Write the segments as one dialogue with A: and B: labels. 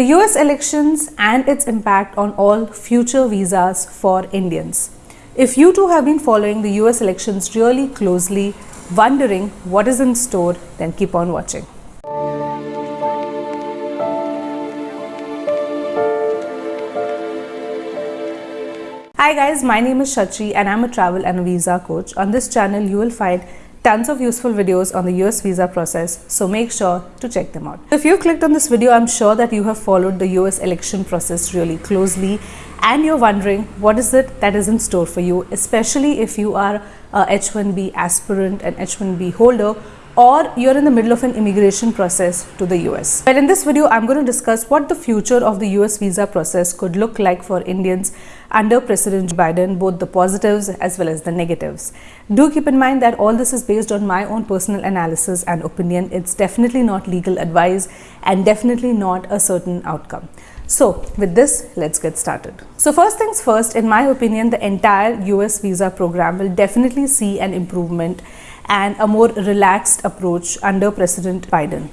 A: The US elections and its impact on all future visas for Indians. If you too have been following the US elections really closely, wondering what is in store, then keep on watching. Hi guys, my name is Shachi and I'm a travel and a visa coach. On this channel, you will find tons of useful videos on the US visa process, so make sure to check them out. If you clicked on this video, I'm sure that you have followed the US election process really closely and you're wondering what is it that is in store for you, especially if you are a H1B aspirant and H1B holder or you're in the middle of an immigration process to the US. But in this video, I'm going to discuss what the future of the US visa process could look like for Indians under President Biden, both the positives as well as the negatives. Do keep in mind that all this is based on my own personal analysis and opinion. It's definitely not legal advice and definitely not a certain outcome. So with this, let's get started. So first things first, in my opinion, the entire US visa program will definitely see an improvement and a more relaxed approach under President Biden.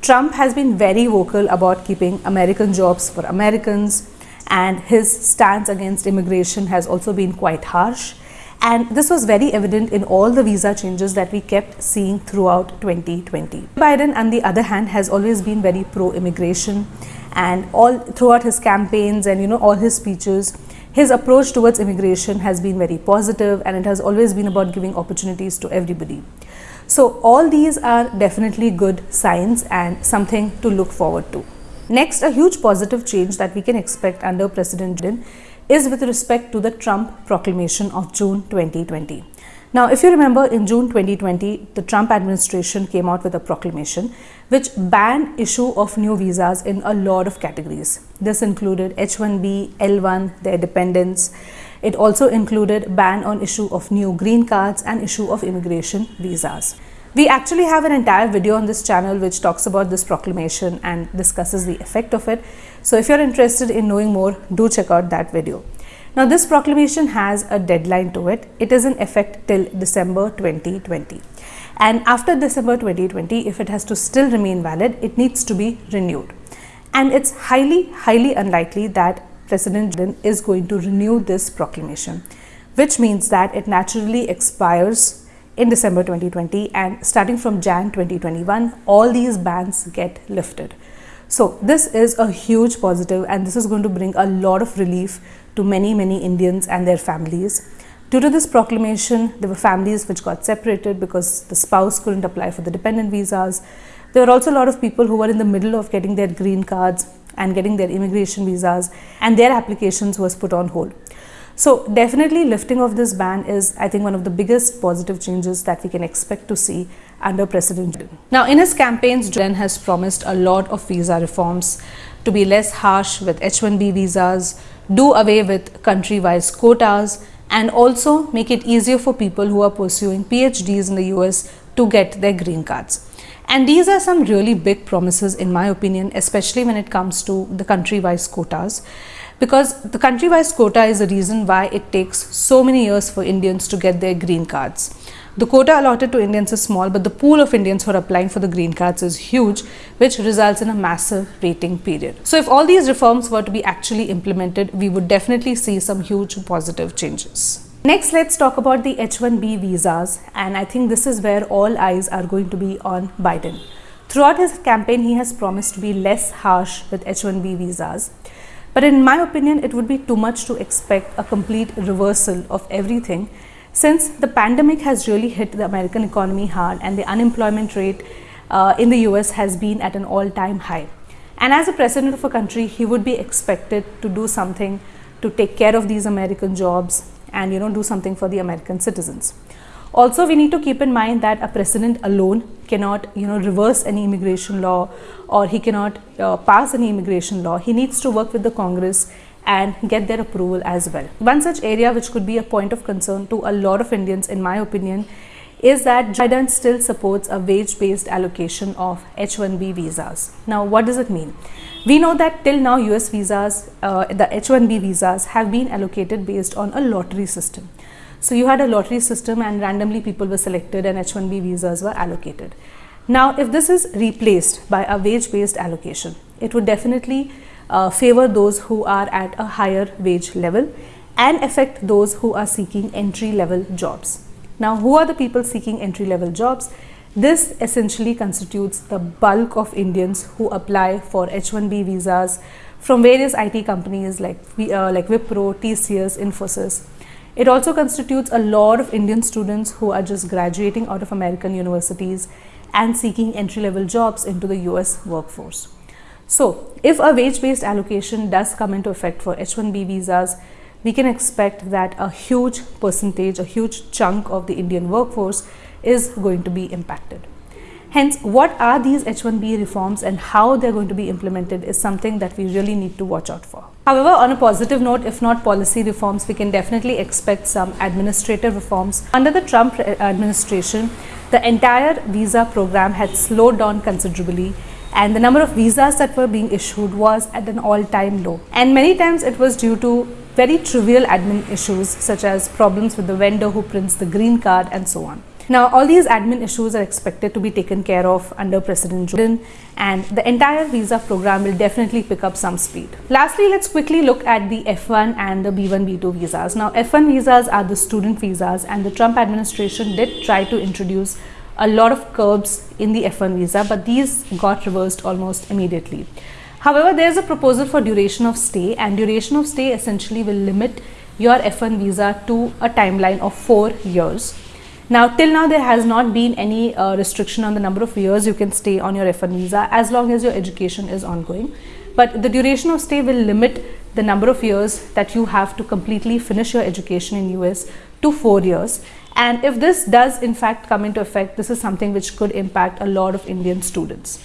A: Trump has been very vocal about keeping American jobs for Americans and his stance against immigration has also been quite harsh. And this was very evident in all the visa changes that we kept seeing throughout 2020. Biden, on the other hand, has always been very pro-immigration and all throughout his campaigns and you know all his speeches, his approach towards immigration has been very positive and it has always been about giving opportunities to everybody. So all these are definitely good signs and something to look forward to. Next, a huge positive change that we can expect under President Biden is with respect to the Trump proclamation of June 2020. Now, if you remember in June 2020, the Trump administration came out with a proclamation which banned issue of new visas in a lot of categories. This included H1B, L1, their dependents. It also included ban on issue of new green cards and issue of immigration visas. We actually have an entire video on this channel which talks about this proclamation and discusses the effect of it. So if you're interested in knowing more, do check out that video. Now this proclamation has a deadline to it. It is in effect till December 2020. And after December 2020, if it has to still remain valid, it needs to be renewed. And it's highly, highly unlikely that President Biden is going to renew this proclamation, which means that it naturally expires in December 2020 and starting from Jan 2021, all these bans get lifted. So this is a huge positive and this is going to bring a lot of relief to many, many Indians and their families. Due to this proclamation, there were families which got separated because the spouse couldn't apply for the dependent visas. There were also a lot of people who were in the middle of getting their green cards and getting their immigration visas and their applications was put on hold. So definitely lifting of this ban is I think one of the biggest positive changes that we can expect to see under President Biden. Now in his campaigns, Biden has promised a lot of visa reforms to be less harsh with H-1B visas, do away with country-wise quotas and also make it easier for people who are pursuing PhDs in the US to get their green cards. And these are some really big promises in my opinion, especially when it comes to the country-wise quotas because the country-wise quota is the reason why it takes so many years for Indians to get their green cards. The quota allotted to Indians is small, but the pool of Indians who are applying for the green cards is huge, which results in a massive waiting period. So if all these reforms were to be actually implemented, we would definitely see some huge positive changes. Next, let's talk about the H-1B visas. And I think this is where all eyes are going to be on Biden. Throughout his campaign, he has promised to be less harsh with H-1B visas. But in my opinion, it would be too much to expect a complete reversal of everything since the pandemic has really hit the American economy hard and the unemployment rate uh, in the US has been at an all-time high. And as a president of a country, he would be expected to do something to take care of these American jobs and you know do something for the American citizens. Also, we need to keep in mind that a president alone cannot you know reverse any immigration law or he cannot uh, pass any immigration law. He needs to work with the Congress and get their approval as well. One such area which could be a point of concern to a lot of Indians in my opinion is that Biden still supports a wage-based allocation of H-1B visas. Now what does it mean? We know that till now US visas, uh, the H-1B visas have been allocated based on a lottery system. So you had a lottery system and randomly people were selected and H-1B visas were allocated. Now if this is replaced by a wage-based allocation, it would definitely uh, favor those who are at a higher wage level and affect those who are seeking entry level jobs. Now, who are the people seeking entry level jobs? This essentially constitutes the bulk of Indians who apply for H1B visas from various IT companies like, uh, like Wipro, TCS, Infosys. It also constitutes a lot of Indian students who are just graduating out of American universities and seeking entry level jobs into the US workforce. So, if a wage based allocation does come into effect for H1B visas, we can expect that a huge percentage, a huge chunk of the Indian workforce is going to be impacted. Hence, what are these H1B reforms and how they're going to be implemented is something that we really need to watch out for. However, on a positive note, if not policy reforms, we can definitely expect some administrative reforms. Under the Trump uh, administration, the entire visa program had slowed down considerably and the number of visas that were being issued was at an all-time low. And many times it was due to very trivial admin issues such as problems with the vendor who prints the green card and so on. Now, all these admin issues are expected to be taken care of under President Joe Biden and the entire visa program will definitely pick up some speed. Lastly, let's quickly look at the F1 and the B1, B2 visas. Now, F1 visas are the student visas and the Trump administration did try to introduce a lot of curbs in the F1 visa, but these got reversed almost immediately. However, there is a proposal for duration of stay and duration of stay essentially will limit your F1 visa to a timeline of 4 years. Now, till now there has not been any uh, restriction on the number of years you can stay on your F1 visa as long as your education is ongoing. But the duration of stay will limit the number of years that you have to completely finish your education in US to 4 years and if this does in fact come into effect, this is something which could impact a lot of Indian students.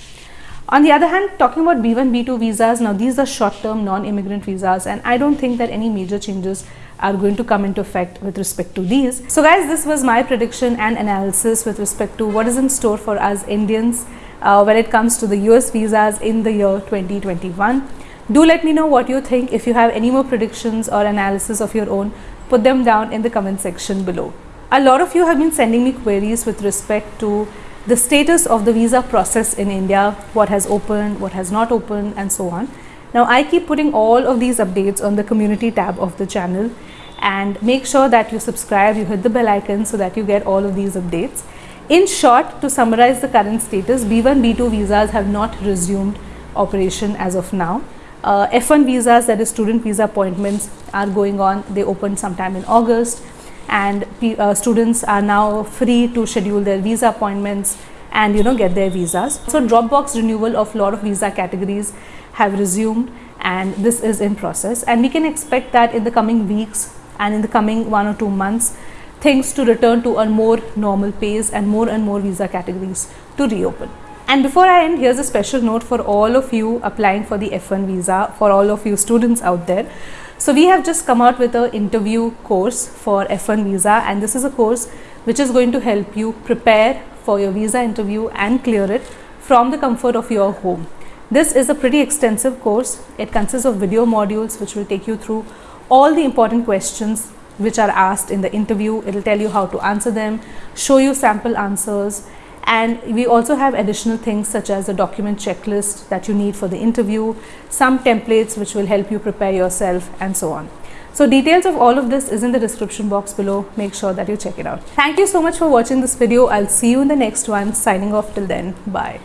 A: On the other hand, talking about B1, B2 visas, now these are short-term non-immigrant visas and I don't think that any major changes are going to come into effect with respect to these. So guys, this was my prediction and analysis with respect to what is in store for us Indians uh, when it comes to the US visas in the year 2021. Do let me know what you think. If you have any more predictions or analysis of your own, put them down in the comment section below. A lot of you have been sending me queries with respect to the status of the visa process in India, what has opened, what has not opened and so on. Now I keep putting all of these updates on the community tab of the channel and make sure that you subscribe, you hit the bell icon so that you get all of these updates. In short, to summarize the current status, B1, B2 visas have not resumed operation as of now. Uh, F1 visas, that is student visa appointments are going on. They opened sometime in August and uh, students are now free to schedule their visa appointments and you know get their visas. So Dropbox renewal of lot of visa categories have resumed and this is in process and we can expect that in the coming weeks and in the coming one or two months things to return to a more normal pace and more and more visa categories to reopen. And before I end, here's a special note for all of you applying for the F1 visa, for all of you students out there. So we have just come out with an interview course for F1 visa and this is a course which is going to help you prepare for your visa interview and clear it from the comfort of your home. This is a pretty extensive course. It consists of video modules which will take you through all the important questions which are asked in the interview. It will tell you how to answer them, show you sample answers and we also have additional things such as a document checklist that you need for the interview, some templates which will help you prepare yourself and so on. So details of all of this is in the description box below. Make sure that you check it out. Thank you so much for watching this video. I'll see you in the next one. Signing off till then. Bye.